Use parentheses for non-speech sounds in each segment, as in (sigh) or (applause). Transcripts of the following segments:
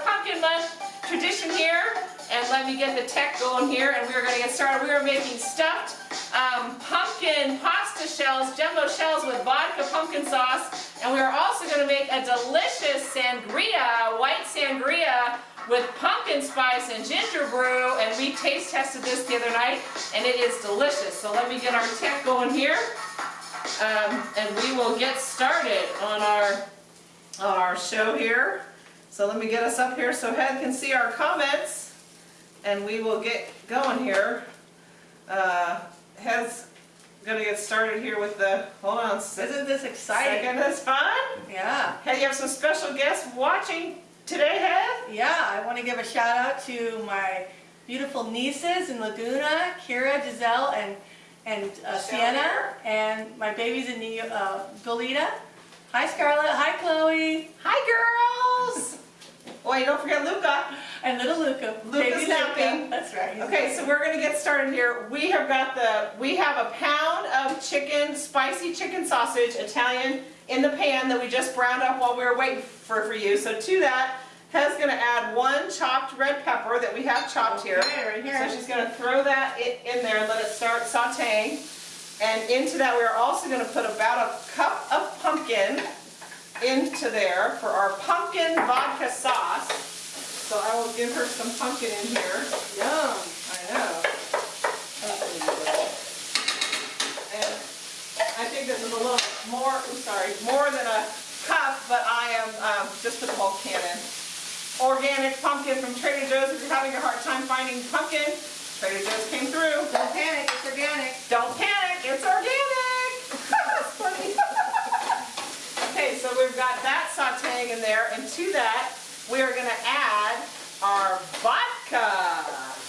pumpkin month tradition here. And let me get the tech going here, and we are going to get started. We are making stuffed um, pumpkin pasta shells, jumbo shells with vodka pumpkin sauce. And we are also going to make a delicious sangria, white sangria with pumpkin spice and ginger brew. And we taste tested this the other night, and it is delicious. So let me get our tech going here. Um, and we will get started on our, our show here. So let me get us up here so Head can see our comments and we will get going here. Uh, Head's gonna get started here with the, hold on, Isn't this exciting? second, that's fun. Yeah. Head, you have some special guests watching today, Head? Yeah, I want to give a shout out to my beautiful nieces in Laguna, Kira, Giselle, and and uh, Sienna, and my babies in New uh, Goleta. Hi Scarlett, hi Chloe, Hi, girls! Oh, Wait, don't forget Luca. and little Luca. Luca's napping. Luca. That's right. he's Okay, so we're gonna get started here. We have got the, we have a pound of chicken, spicy chicken sausage, Italian, in the pan that we just browned up while we were waiting for, for you. So to that, Hez gonna add one chopped red pepper that we have chopped here. Okay, right here. So she's gonna throw that in there and let it start sauteing. And into that, we're also gonna put about a cup of pumpkin into there for our pumpkin vodka sauce. So I will give her some pumpkin in here. Yum. I know. And I think this is a little more, I'm sorry, more than a cup, but I am, um, just put the whole can in. Organic pumpkin from Trader Joe's. If you're having a hard time finding pumpkin, Trader Joe's came through. Don't panic, it's organic. Don't panic, it's organic. That's funny. Okay, so we've got sauteing in there, and to that, we are gonna add our vodka.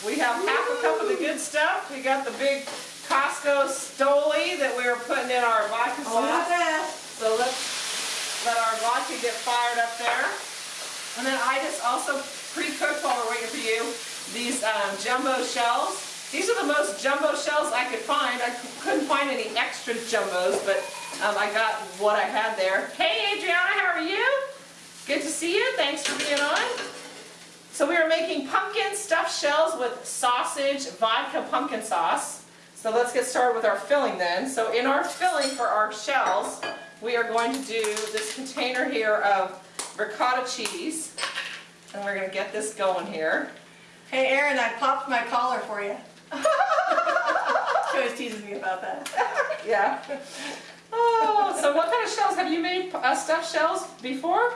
We have half a cup of the good stuff. We got the big Costco Stoli that we are putting in our vodka sauce. So let's let our vodka get fired up there. And then I just also pre-cooked while we're waiting for you, these um, jumbo shells. These are the most jumbo shells I could find. I couldn't find any extra jumbos, but um, I got what I had there. Hey Adriana, how are you? Good to see you. Thanks for being on. So we are making pumpkin stuffed shells with sausage, vodka pumpkin sauce. So let's get started with our filling then. So in our filling for our shells, we are going to do this container here of ricotta cheese. And we're gonna get this going here. Hey Aaron, I popped my collar for you. (laughs) She always teases me about that. Yeah. Oh, so what kind of shells have you made uh, stuffed shells before?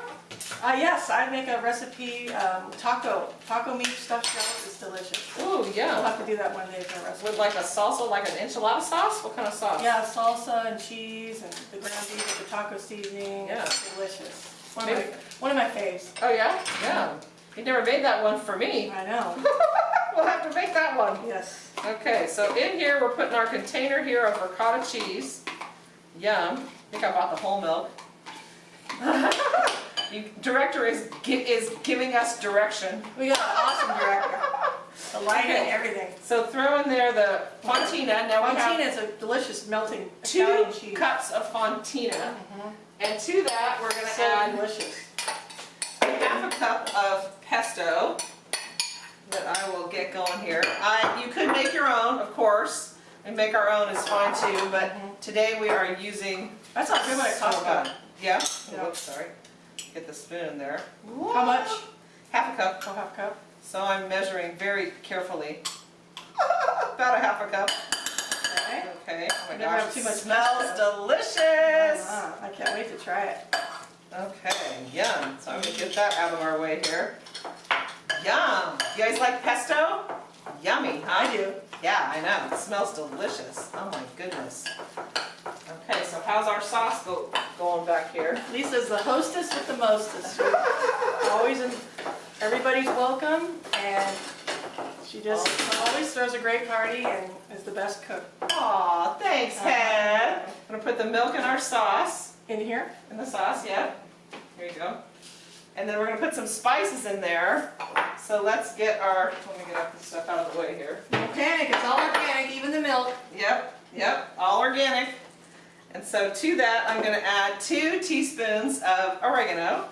Uh, yes, I make a recipe, um, taco, taco meat stuffed shells. It's delicious. Ooh, yeah. We'll have to do that one day for a recipe. With like a salsa, like an enchilada sauce? What kind of sauce? Yeah, salsa and cheese and the ground beef with the taco seasoning. Yeah. It's delicious. One of, my, Maybe- one of my faves. Oh yeah? Yeah. You never made that one for me. I know. (laughs) We'll have to make that one. Yes. Okay, so in here, we're putting our container here of ricotta cheese. Yum. I think I bought the whole milk. (laughs) You- Director is, is giving us direction. We got an awesome director. The lighting, Okay. everything. So throw in there the fontina. Now Fontina is a delicious melting two cups of fontina. Mhm. And to that, we're gonna So add delicious. half a cup of pesto that I will get going here. I, you could make your own, of course, and make our own is fine too, but today we are using. That's not good when it costs Costco. Yeah? Yeah. Oops, sorry. Get the spoon in there. How much? Half a cup. Oh, half a cup. So I'm measuring very carefully. (laughs) About a half a cup. Okay. Okay. Oh my Never gosh, have too much smells delicious. Ah, I can't wait to try it. Okay, yum. So I'm gonna get that out of our way here. Yum. You guys like pesto? Yummy, huh? I do. Yeah, I know. It smells delicious. Oh my goodness. Okay, so how's our sauce go, going back here? Lisa's the hostess with the mostest. Always, in, everybody's welcome, and she just always throws a great party and is the best cook. Aw, thanks, uh-huh. Head. I'm gonna put the milk in our sauce. in here. in the sauce, yeah. Here you go. And then we're gonna put some spices in there. So let's get our, let me get up this stuff out of the way here. Organic, it's all organic, even the milk. Yep, yep, all organic. And so to that, I'm gonna add two teaspoons of oregano.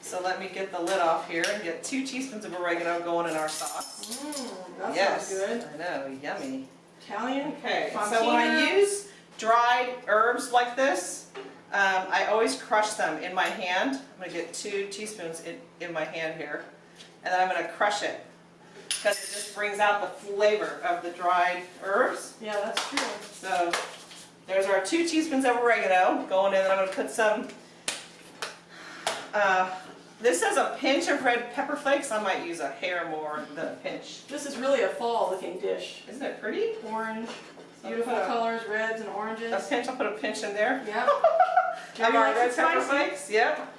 So let me get the lid off here and get two teaspoons of oregano going in our sauce. Mmm, that yes, sounds good. I know, yummy. Italian. Okay, so when I use dried herbs like this, um, I always crush them in my hand. I'm gonna get two teaspoons in, in my hand here, and then I'm gonna crush it. Because it just brings out the flavor of the dried herbs. Yeah, that's true. So there's our two teaspoons of oregano going in, and I'm gonna put some, uh, this says a pinch of red pepper flakes. I might use a hair more than a pinch. This is really a fall looking dish. Isn't it pretty? Orange, beautiful put a- colors, reds and oranges. A pinch, I'll put a pinch in there. Yeah. (laughs) Jerry red it pepper spicy. flakes, yep.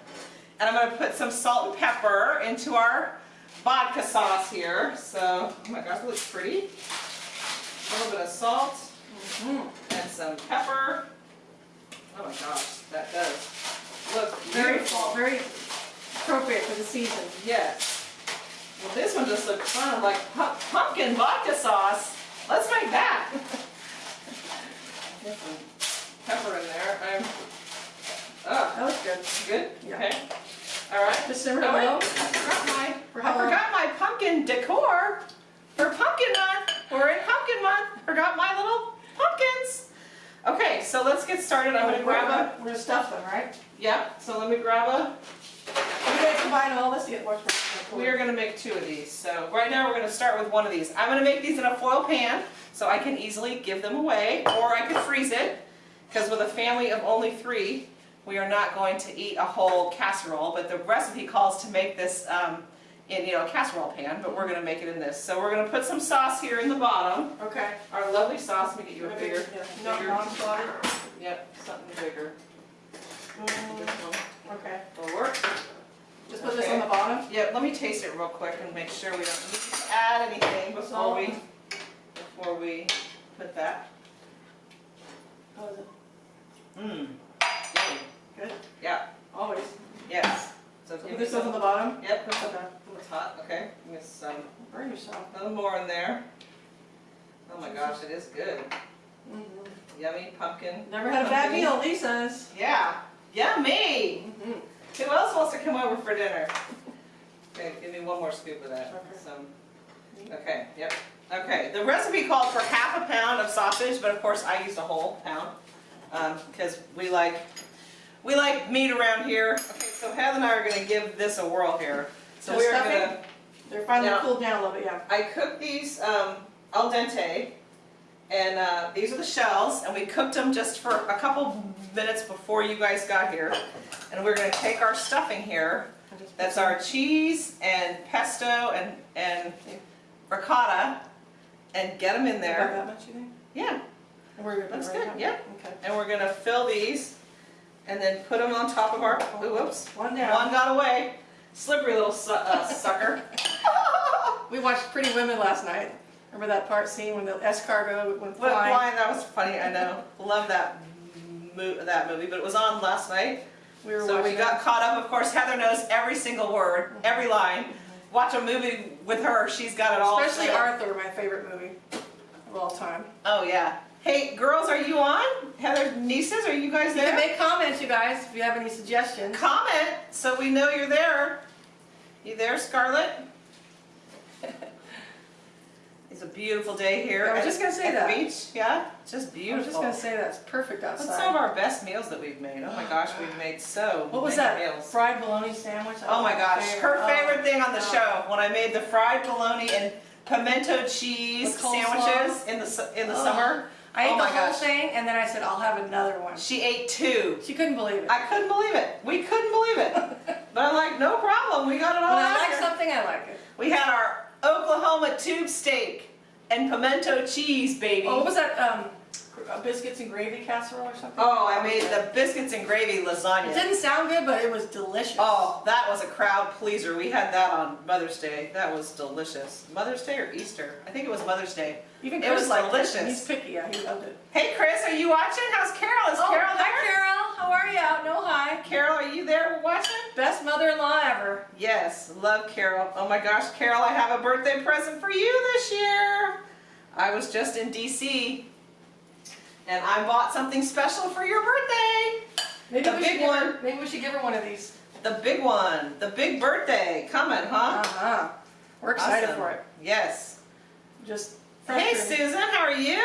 And I'm gonna put some salt and pepper into our vodka sauce here. So, oh my gosh, it looks pretty. A little bit of salt Mm. and some pepper. Oh my gosh, that does look Very beautiful. very appropriate for the season. Yes. Well, this one just looks fun, of like pu- pumpkin vodka sauce. Let's make that. (laughs) Some pepper in there. I'm, ah, That looks good. good, Yeah. okay. All right. Just simmer Oh, low. I forgot my, I forgot my pumpkin decor for pumpkin month. We're in pumpkin month. Forgot my little pumpkins. Okay, so let's get started. I'm gonna grab a, We're gonna stuff them, right? yeah, so let me grab a, We're combine all this to get more. we are gonna make two of these. So right now, we're gonna start with one of these. I'm gonna make these in a foil pan, so I can easily give them away, or I could freeze it. Because with a family of only three, we are not going to eat a whole casserole, but the recipe calls to make this um, in, you know, a casserole pan, but we're gonna make it in this. So we're gonna put some sauce here in the bottom, Okay. our lovely sauce, let me get you a bigger, No, bigger, non-slotted. yep, something bigger. Mm, Okay. will work. Just put this on the bottom. Yep, let me taste it real quick and make sure we don't need to add anything before we, before we put that. How is it? Mmm, Good. yeah, Always. yes. So So put this on the bottom. yep, Okay. Ooh, it's hot, okay, give me some, Burn yourself. a little more in there. Oh my gosh, it is good. Mm Mhm. Yummy pumpkin. Never had a bad meal, Lisa's. Yeah, yummy. Mhm. Who else wants to come over for dinner? Okay, give me one more scoop of that. Okay. Some. Okay, yep. Okay, the recipe called for half a pound of sausage, but of course I used a whole pound because we like we like meat around here. Okay, so Heather and I are going to give this a whirl here. So we are going to. They're finally Yeah. cooled down a little bit, yeah. I cooked these um, al dente, and uh, these are the shells, and we cooked them just for a couple minutes before you guys got here. And we're going to take our stuffing here. And just put That's our cheese and pesto and, and ricotta and get them in About there. that much, you think? Yeah, And we're gonna That's good, yeah. Okay. and we're gonna fill these and then put them on top of our, ooh, whoops, One down. one got away. Slippery little su- uh, sucker. (laughs) (laughs) We watched Pretty Women last night. Remember that part scene when the escargot went flying? line, that was funny, I know. Love that mo- that movie, but it was on last night. We were So we got it. caught up, of course Heather knows every single word, every line. Watch a movie with her, she's got it all. Especially set. Arthur, my favorite movie of all time. Oh yeah. Hey, girls, are you on? Heather, nieces, are you guys You can there? make comments, you guys, if you have any suggestions. Comment so we know you're there. You there, Scarlett? It's a beautiful day here. I was just gonna say at that. the beach. Yeah, just beautiful. I was just gonna say that's perfect What's some of outside. our best meals that we've made? Oh my gosh, we've made so What was that? meals. Fried bologna sandwich? Oh my gosh, her Oh. favorite thing on the Oh. show when I made the fried bologna and pimento cheese sandwiches in the in the Oh. summer. I ate Oh the whole gosh. thing and then I said, I'll have another one. She ate two. She couldn't believe it. I couldn't believe it. We couldn't believe it. (laughs) But I'm like, no problem. We got it all When I like here. something, I like it. We had our Oklahoma tube steak and pimento cheese, baby. Oh, what was that, um, uh, biscuits and gravy casserole or something? Oh, I made the biscuits and gravy lasagna. It didn't sound good, but it was delicious. Oh, that was a crowd pleaser. We had that on Mother's Day. That was delicious. Mother's Day or Easter? I think it was Mother's Day. Even it was liked delicious. it. He's picky, yeah, he loved it. Hey Chris, are you watching? How's Carol? Is Oh, Carol there? hi Carol, how are ya? No hi. Carol, are you? there watching? Best mother-in-law ever. Yes, love Carol. Oh my gosh, Carol, I have a birthday present for you this year. I was just in DC and I bought something special for your birthday. Maybe The we big should give her- one. Maybe we should give her one of these. The big one, the big birthday coming, huh? Uh-huh. We're excited Awesome. for it. Yes. Just Hey. Susan, how are you?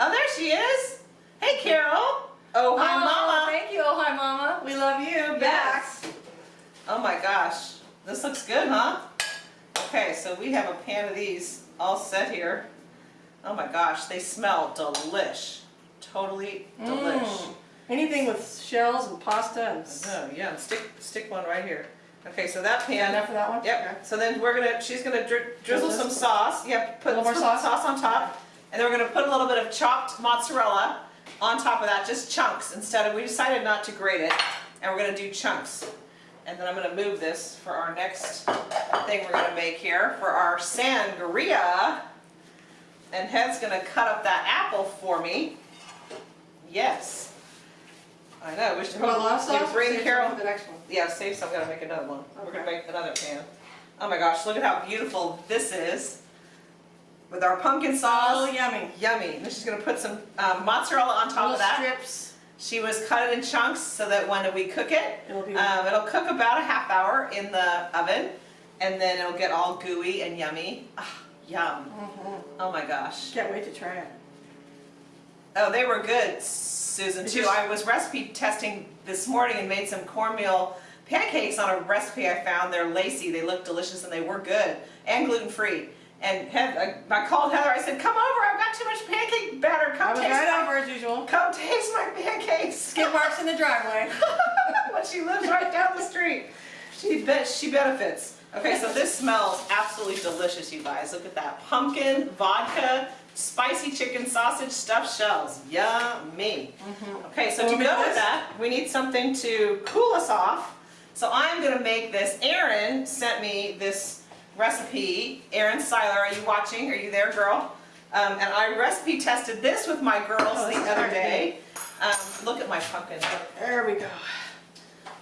Oh, there she is. Hey Carol. Oh, hi Oh, mama. Thank you. Oh, hi, Mama. We love you. Back. Oh my gosh, this looks good, huh? Okay, so we have a pan of these all set here. Oh my gosh, they smell delish. Totally delish. Mm. Anything with shells and pasta and. Oh yeah, stick stick one right here. Okay, so that pan. Enough for that one? Yep. So then we're gonna, she's gonna dri- drizzle some sauce. Yep. Put A little more some sauce? on top, and then we're gonna put a little bit of chopped mozzarella on top of that, just chunks instead of. We decided not to grate it, and we're gonna do chunks. And then I'm gonna move this for our next thing we're gonna make here for our sangria. And Head's gonna cut up that apple for me. Yes. I know. We should Put a lot of sauce. bring save Carol. for the next one. Yeah, save some, I'm gonna make another one. We're gonna make another pan. Oh my gosh, look at how beautiful this is. With our pumpkin sauce. Oh, yummy. Yummy. Then she's gonna put some um, mozzarella on top Little of that. strips. She was cut it in chunks so that when we cook it, It'll be. um, it'll cook about a half hour in the oven. And then it'll get all gooey and yummy. Ah, yum. Mhm. Oh my gosh. Can't wait to try it. Oh, they were good, Susan, too. I was recipe testing this morning and made some cornmeal pancakes on a recipe I found. They're lacy, they look delicious, and they were good, and gluten-free. And Heath- I called Heather, I said, come over, I've got too much pancake batter, come I was taste right my, over as usual. come taste my pancakes. (laughs) Skid marks in the driveway. (laughs) but she lives right down the street. She bet she benefits. Okay, so this smells absolutely delicious, you guys. Look at that pumpkin, vodka, spicy chicken sausage, stuffed shells. Yummy. Okay, so So to go with that, we need something to cool us off. So I'm gonna make this. Erin sent me this recipe. Erin Seiler, are you watching? Are you there, girl? Um, and I recipe tested this with my girls Oh, the other day. Um, look at my pumpkin. There we go.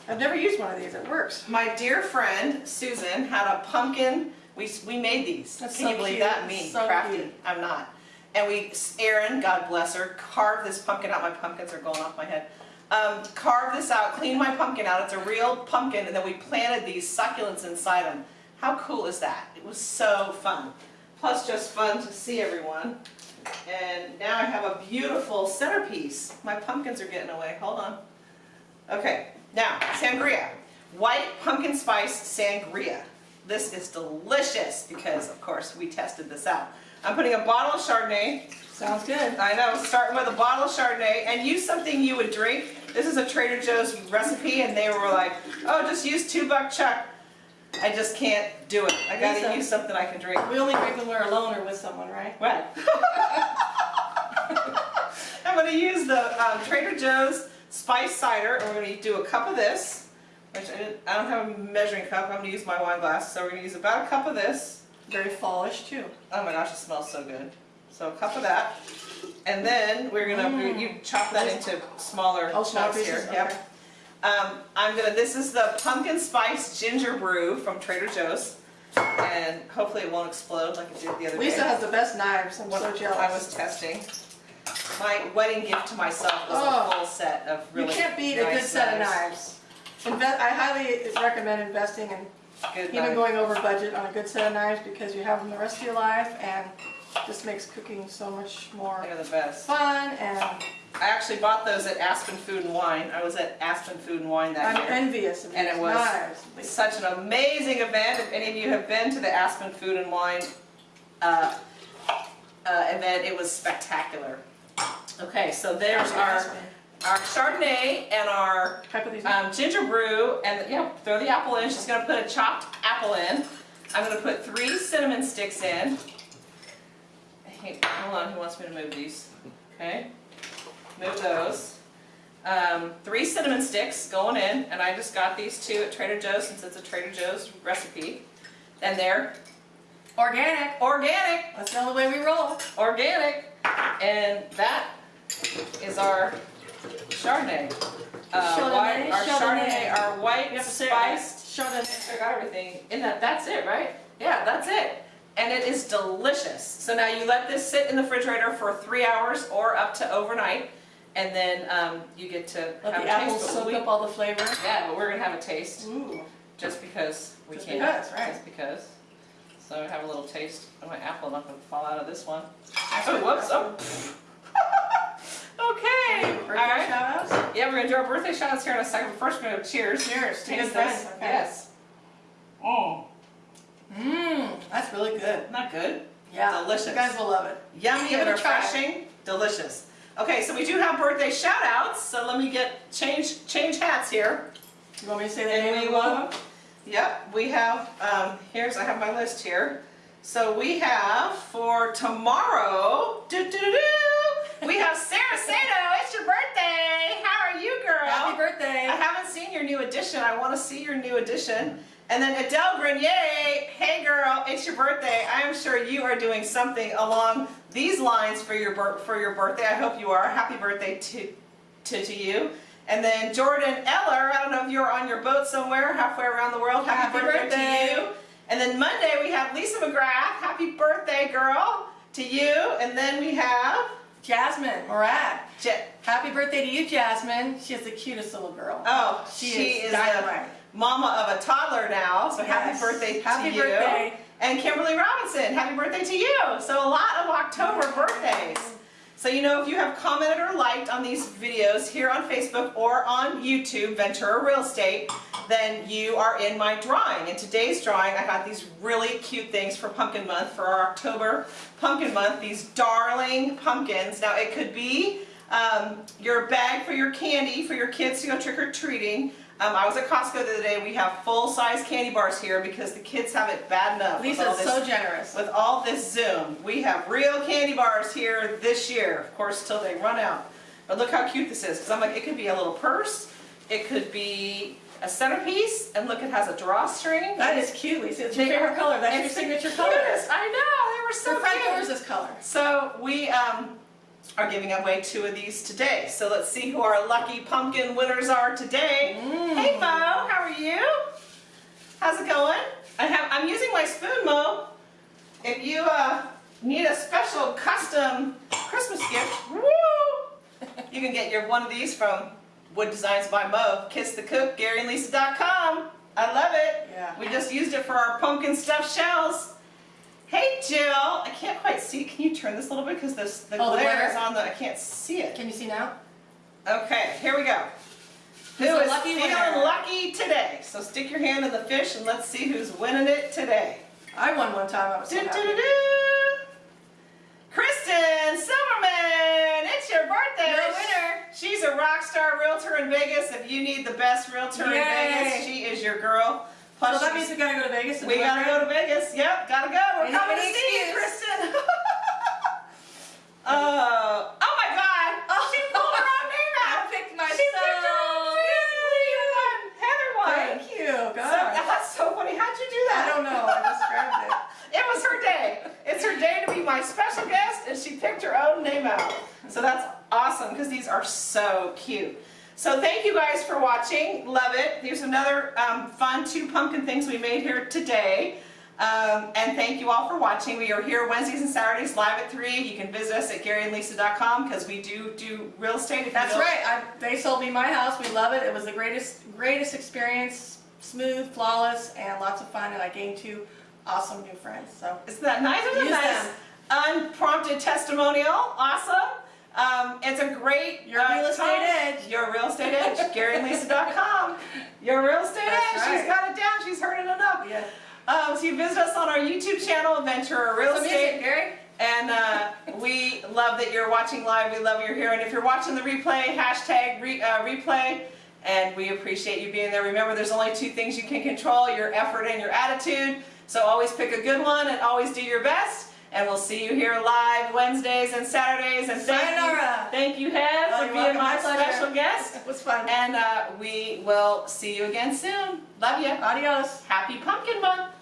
I've never used one of these. It works. My dear friend Susan had a pumpkin. We we made these. That's Can so you believe cute. that? Me, So crafty. cute. I'm not. And we, Erin, God bless her, carved this pumpkin out. My pumpkins are going off my head. Um, carved this out, cleaned my pumpkin out. It's a real pumpkin, and then we planted these succulents inside them. How cool is that? It was so fun. Plus, just fun to see everyone. And now I have a beautiful centerpiece. My pumpkins are getting away. Hold on. Okay, now sangria. White pumpkin spice sangria. This is delicious because, of course, we tested this out. I'm putting a bottle of Chardonnay. Sounds good. I know, starting with a bottle of Chardonnay, and use something you would drink. This is a Trader Joe's recipe, and they were like, "Oh, just use two buck chuck." I just can't do it. I gotta Lisa. use something I can drink. We only drink when we're alone or with someone, right? Right. (laughs) I'm gonna use the um, Trader Joe's spice cider, and we're gonna do a cup of this, which I, didn't, I don't have a measuring cup. I'm gonna use my wine glass, so we're gonna use about a cup of this. Very fallish too. Oh my gosh, it smells so good. So a cup of that, and then we're gonna Mm. you chop that into smaller Oh, chunks here. Yep. Um, I'm gonna. This is the pumpkin spice ginger brew from Trader Joe's, and hopefully it won't explode like it did the other day. Lisa has the best knives. I'm What so jealous. I was testing. My wedding gift to myself was Oh. a full set of really you can't beat a good nice set of knives. Inve- I highly recommend investing in Good even knife. going over budget on a good set of knives because you have them the rest of your life and just makes cooking so much more They're the best. fun and I actually bought those at Aspen Food and Wine. I was at Aspen Food and Wine that I'm year. envious of And it was- knives. Such an amazing event. If any of you have been to the Aspen Food and Wine uh, uh, event, it was spectacular. Okay, so there's our, our Chardonnay and our Can I put these in? um, ginger brew, and yeah, throw the apple in. She's gonna put a chopped apple in. I'm gonna put three cinnamon sticks in. Hey, hold on, who wants me to move these? Okay, move those. Um, three cinnamon sticks going in, and I just got these two at Trader Joe's since it's a Trader Joe's recipe. And they're Organic. organic, That's the only way we roll. organic, and that is our Chardonnay. uh, Chardonnay, white, our Chardonnay. Chardonnay, our white You have to say it spiced. right. Chardonnay. I got everything in that. That's it, right? Yeah, that's it. And it is delicious. So now you let this sit in the refrigerator for three hours or up to overnight, and then um, you get to Let have the a apples taste. Soak we- up all the flavor. yeah, but we're gonna have a taste Ooh. just because we Just can. because, right. Just because. So I have a little taste of my apple, not gonna fall out of this one. Oh, whoops! Oh. (laughs) okay. All Birthday right. shout outs? Yeah, we're gonna do our birthday shots here in a second. But first, we're gonna cheers. Cheers Taste this. Okay. Yes. Oh, Mmm, that's really good. not good. Yeah. Delicious. You guys will love it. Yummy Give and it a try. refreshing. Delicious. Okay, so we do have birthday shout outs. So let me get change change hats here. You want me to say the And name we of one of them? yep, we have, um, here's, I have my list here. So we have for tomorrow, doo doo doo, we have Sarah Sato, it's your birthday. How are you, girl? Happy birthday. I haven't seen your new edition. I want to see your new edition. And then Adele Grenier, hey girl, it's your birthday. I am sure you are doing something along these lines for your for your birthday. I hope you are. Happy birthday to to, to you. And then Jordan Eller, I don't know if you're on your boat somewhere halfway around the world. Happy, Happy birthday, birthday. to you. And then Monday we have Lisa McGrath. Happy birthday, girl, to you. And then we have Jasmine Morad. Je- Happy birthday to you, Jasmine. She is the cutest little girl. oh, she, she is, is dynamite. mama of a toddler now. So happy birthday Happy to you. birthday. And Kimberly Robinson, happy birthday to you. So a lot of October birthdays. So you know if you have commented or liked on these videos here on Facebook or on YouTube, Ventura Real Estate, then you are in my drawing. In today's drawing, I got these really cute things for Pumpkin Month, for our October Pumpkin Month, these darling pumpkins. Now it could be um, your bag for your candy for your kids to go trick-or-treating. Um, I was at Costco the other day, we have full-size candy bars here because the kids have it bad enough. Lisa's this so generous. with all this Zoom. We have real candy bars here this year, of course, till they run out. But look how cute this is, because I'm like, it could be a little purse, it could be a centerpiece, and look, it has a drawstring. That is cute, Lisa. It's your favorite are- color. That's your signature color. cutest. I know, they were so Her front door is this color. So we um, are giving away two of these today. So let's see who our lucky pumpkin winners are today. Mm. Hey Mo, how are you? How's it going? I have I'm using my spoon, Mo. If you uh, need a special custom Christmas gift, woo! You can get your one of these from Wood Designs by Mo. Kiss the Cook, GaryandLisa.com. I love it. Yeah. We just used it for our pumpkin stuffed shells. Hey Jill, I can't quite see. Can you turn this a little bit because this the Oh, glare is on the. I can't see it. Can you see now? Okay, here we go. Who Who's lucky feeling winner? lucky today? So stick your hand in the fish and let's see who's winning it today. I won one time. I was so Do, happy. do, do. Kristen Silverman, it's your birthday. You're a winner. She's a rock realtor in Vegas. If you need the best realtor in Vegas, she is your girl. Plus, So that means we gotta go to Vegas. we gotta right? go to Vegas. Yep, gotta go. We're Ain't coming to see you. Kristen. (laughs) uh, oh my God! She pulled her own name out. I picked She myself. picked her own name. Won. Heather won. Thank you. So, God. (laughs) that's so funny. How'd you do that? I don't know. I just grabbed it. (laughs) It was her day. It's her day to be my special guest, and she picked her own name out. So that's awesome because these are so cute. So thank you guys for watching. Love it. Here's another um, fun two pumpkin things we made here today. Um, and thank you all for watching. We are here Wednesdays and Saturdays live at 3. You can visit us at GaryandLisa.com because we do do real estate. That's right. I, they sold me my house. We love it. It was the greatest, greatest experience. Smooth, flawless, and lots of fun. And I gained two awesome new friends. So Isn't that nice? Isn't that them. Unprompted testimonial. Awesome. Um, it's a great Your uh, real estate time. edge. Your real estate edge. (laughs) GaryandLisa.com. Your real estate That's edge. right. She's got it down. She's heard it enough. yeah. Um, so you visit us on our YouTube channel, Ventura Real Some Estate. music, Gary. And uh, (laughs) we love that you're watching live. We love you're here. And if you're watching the replay, hashtag re, uh, replay. And we appreciate you being there. Remember, there's only two things you can control, your effort and your attitude. So always pick a good one and always do your best. And we'll see you here live Wednesdays and Saturdays. And thank Sayonara. you, thank you, Hev, Oh, for being my My special guest. It was fun. And uh, we will see you again soon. Love you. Adios. Happy Pumpkin Month.